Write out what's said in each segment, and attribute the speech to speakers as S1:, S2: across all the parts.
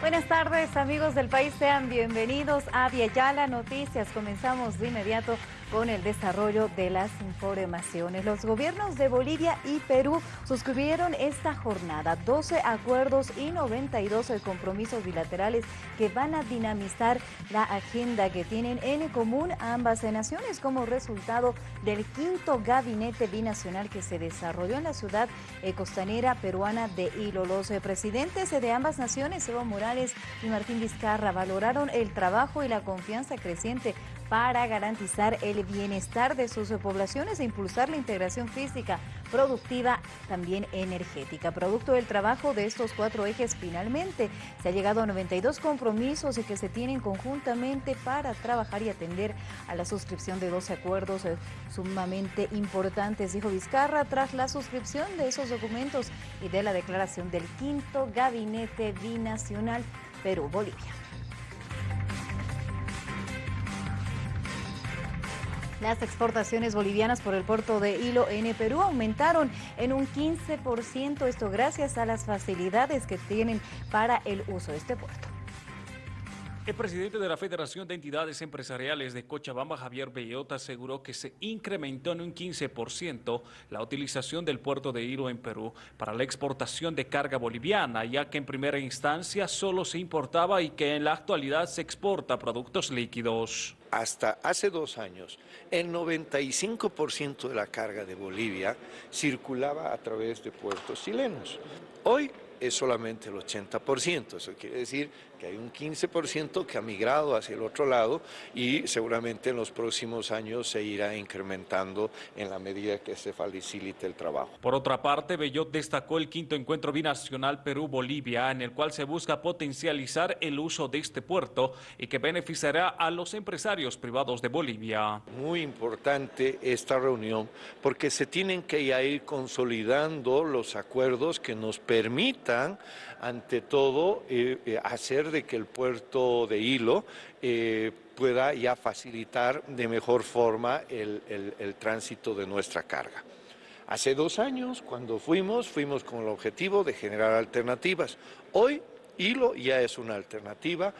S1: Buenas tardes amigos del país, sean bienvenidos a Yala Noticias. Comenzamos de inmediato con el desarrollo de las informaciones. Los gobiernos de Bolivia y Perú suscribieron esta jornada 12 acuerdos y 92 compromisos bilaterales que van a dinamizar la agenda que tienen en común ambas naciones como resultado del quinto gabinete binacional que se desarrolló en la ciudad eh, costanera peruana de Hilo. Los eh, presidentes de ambas naciones, Evo Morales y Martín Vizcarra, valoraron el trabajo y la confianza creciente para garantizar el bienestar de sus poblaciones e impulsar la integración física, productiva, también energética. Producto del trabajo de estos cuatro ejes, finalmente se ha llegado a 92 compromisos que se tienen conjuntamente para trabajar y atender a la suscripción de 12 acuerdos eh, sumamente importantes, dijo Vizcarra, tras la suscripción de esos documentos y de la declaración del quinto gabinete binacional Perú-Bolivia. Las exportaciones bolivianas por el puerto de Hilo en Perú aumentaron en un 15%, esto gracias a las facilidades que tienen para el uso de este puerto.
S2: El presidente de la Federación de Entidades Empresariales de Cochabamba, Javier Bellota, aseguró que se incrementó en un 15% la utilización del puerto de Hilo en Perú para la exportación de carga boliviana, ya que en primera instancia solo se importaba y que en la actualidad se exporta productos líquidos.
S3: Hasta hace dos años, el 95% de la carga de Bolivia circulaba a través de puertos chilenos. Hoy es solamente el 80%. Eso quiere decir que hay un 15% que ha migrado hacia el otro lado y seguramente en los próximos años se irá incrementando en la medida que se facilite el trabajo.
S2: Por otra parte, Bellot destacó el quinto encuentro binacional Perú-Bolivia, en el cual se busca potencializar el uso de este puerto y que beneficiará a los empresarios privados de Bolivia.
S3: Muy importante esta reunión porque se tienen que ir consolidando los acuerdos que nos ante todo, eh, eh, hacer de que el puerto de Hilo eh, pueda ya facilitar de mejor forma el, tránsito de nuestra carga. Hace dos años, cuando fuimos, fuimos con el objetivo de generar alternativas. Hoy, Hilo ya es una alternativa.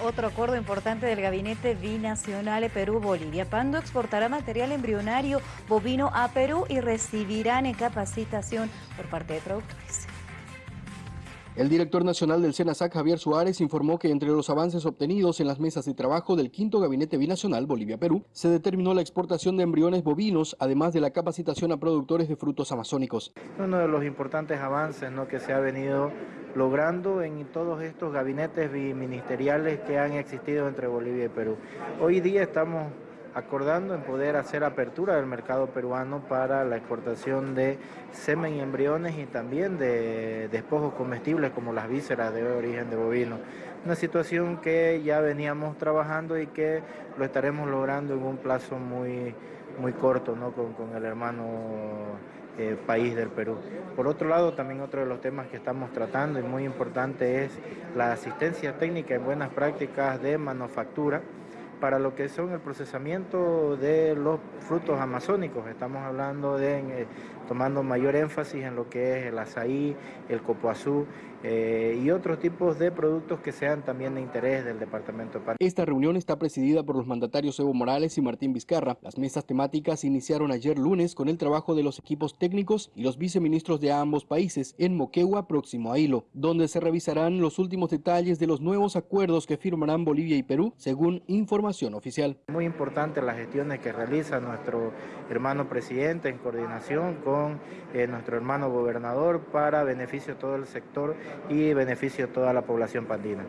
S1: Otro acuerdo importante del gabinete binacional Perú-Bolivia. Pando exportará material embrionario bovino a Perú y recibirán capacitación por parte de productores.
S4: El director nacional del SENASAC, Javier Suárez, informó que entre los avances obtenidos en las mesas de trabajo del quinto gabinete binacional Bolivia-Perú, se determinó la exportación de embriones bovinos, además de la capacitación a productores de frutos amazónicos.
S5: Uno de los importantes avances ¿no? que se ha venido logrando en todos estos gabinetes ministeriales que han existido entre Bolivia y Perú. Hoy día estamos acordando en poder hacer apertura del mercado peruano para la exportación de semen y embriones y también de despojos comestibles como las vísceras de origen de bovino. Una situación que ya veníamos trabajando y que lo estaremos logrando en un plazo muy, muy corto ¿no? con, el hermano eh, país del Perú. Por otro lado, también otro de los temas que estamos tratando y muy importante es la asistencia técnica en buenas prácticas de manufactura para lo que son el procesamiento de los frutos amazónicos. Estamos hablando de eh, tomando mayor énfasis en lo que es el azaí, el copoazú eh, y otros tipos de productos que sean también de interés del Departamento.
S4: Esta reunión está presidida por los mandatarios Evo Morales y Martín Vizcarra. Las mesas temáticas iniciaron ayer lunes con el trabajo de los equipos técnicos y los viceministros de ambos países en Moquegua, próximo a Hilo, donde se revisarán los últimos detalles de los nuevos acuerdos que firmarán Bolivia y Perú, según
S5: Muy importante las gestiones que realiza nuestro hermano presidente en coordinación con eh, nuestro hermano gobernador para beneficio de todo el sector y beneficio de toda la población pandina.